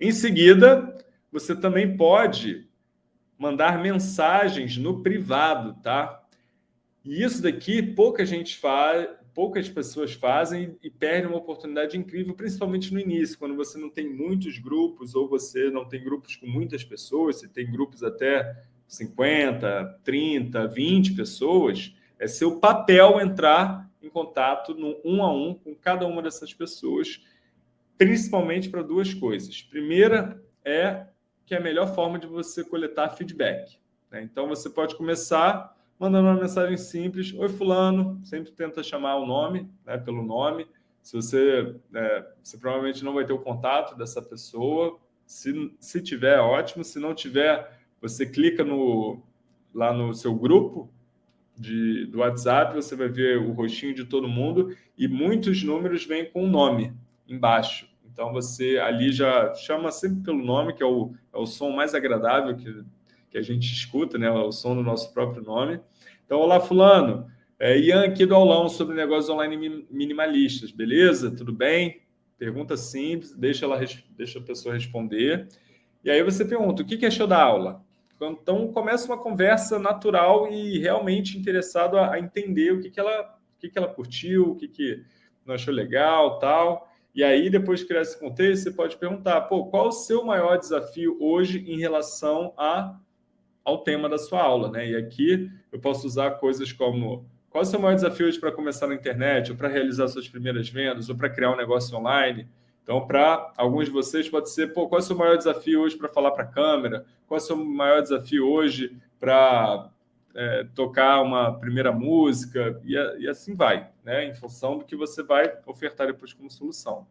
Em seguida, você também pode mandar mensagens no privado, tá? E isso daqui pouca gente faz, poucas pessoas fazem e perdem uma oportunidade incrível, principalmente no início, quando você não tem muitos grupos ou você não tem grupos com muitas pessoas, você tem grupos até 50, 30, 20 pessoas, é seu papel entrar em contato no um a um com cada uma dessas pessoas, principalmente para duas coisas. Primeira é que é a melhor forma de você coletar feedback. Né? Então, você pode começar mandando uma mensagem simples. Oi, fulano. Sempre tenta chamar o nome, né, pelo nome. Se você, é, você provavelmente não vai ter o contato dessa pessoa. Se, se tiver, ótimo. Se não tiver, você clica no, lá no seu grupo de, do WhatsApp, você vai ver o rostinho de todo mundo e muitos números vêm com o nome embaixo. Então, você ali já chama sempre pelo nome, que é o, é o som mais agradável que, que a gente escuta, né? O som do nosso próprio nome. Então, olá, fulano. É Ian aqui do aulão sobre negócios online minimalistas, beleza? Tudo bem? Pergunta simples, deixa, ela, deixa a pessoa responder. E aí você pergunta, o que, que achou da aula? Então, começa uma conversa natural e realmente interessado a, a entender o que, que, ela, o que, que ela curtiu, o que, que não achou legal, tal. E aí, depois de criar esse contexto, você pode perguntar, pô, qual o seu maior desafio hoje em relação a, ao tema da sua aula? Né? E aqui eu posso usar coisas como qual o seu maior desafio hoje para começar na internet, ou para realizar suas primeiras vendas, ou para criar um negócio online? Então, para alguns de vocês, pode ser, pô, qual é o seu maior desafio hoje para falar para a câmera? Qual é o seu maior desafio hoje para é, tocar uma primeira música? E, e assim vai, né? em função do que você vai ofertar depois como solução.